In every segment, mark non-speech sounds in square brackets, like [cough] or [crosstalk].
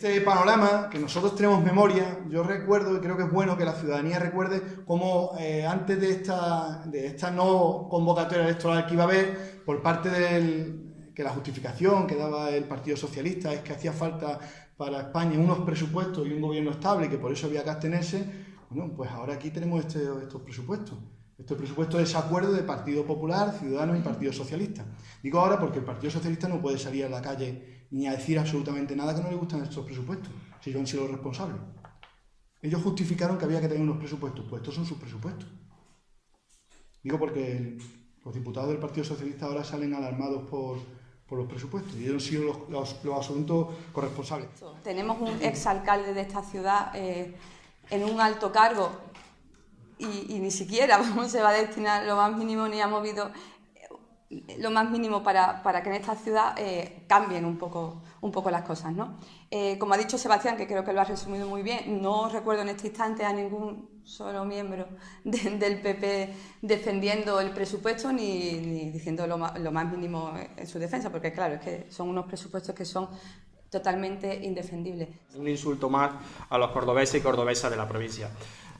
este panorama, que nosotros tenemos memoria, yo recuerdo y creo que es bueno que la ciudadanía recuerde cómo eh, antes de esta, de esta no convocatoria electoral que iba a haber, por parte del que la justificación que daba el Partido Socialista es que hacía falta para España unos presupuestos y un gobierno estable y que por eso había que abstenerse, bueno, pues ahora aquí tenemos este, estos presupuestos. Este presupuesto es acuerdo de Partido Popular, Ciudadanos y Partido Socialista. Digo ahora porque el Partido Socialista no puede salir a la calle ni a decir absolutamente nada que no le gustan estos presupuestos, si ellos han sido los responsables. Ellos justificaron que había que tener unos presupuestos, pues estos son sus presupuestos. Digo porque los diputados del Partido Socialista ahora salen alarmados por, los presupuestos y ellos han sido los, asuntos corresponsables. Tenemos un exalcalde de esta ciudad eh, en un alto cargo y, ni siquiera [laughs] se va a destinar lo más mínimo ni ha movido lo más mínimo para, que en esta ciudad eh, cambien un poco, un poco las cosas. ¿no? Eh, como ha dicho Sebastián, que creo que lo ha resumido muy bien, no recuerdo en este instante a ningún solo miembro del PP defendiendo el presupuesto ni, diciendo lo lo más mínimo en su defensa, porque claro, es que son unos presupuestos que son totalmente indefendibles. Un insulto más a los cordobeses y cordobesas de la provincia.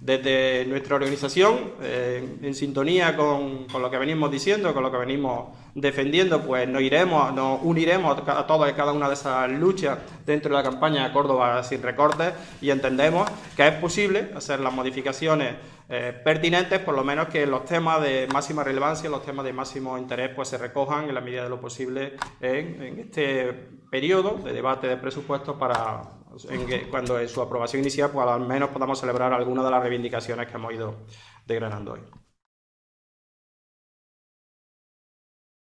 Desde nuestra organización, eh, en sintonía con, lo que venimos diciendo, con lo que venimos defendiendo, pues nos iremos, nos uniremos a todas y cada una de esas luchas dentro de la campaña Córdoba sin recortes y entendemos que es posible hacer las modificaciones eh, pertinentes, por lo menos que los temas de máxima relevancia, los temas de máximo interés, pues se recojan en la medida de lo posible en, en este periodo de debate de presupuestos para en que cuando en su aprobación inicial, pues al menos podamos celebrar algunas de las reivindicaciones que hemos ido desgranando hoy.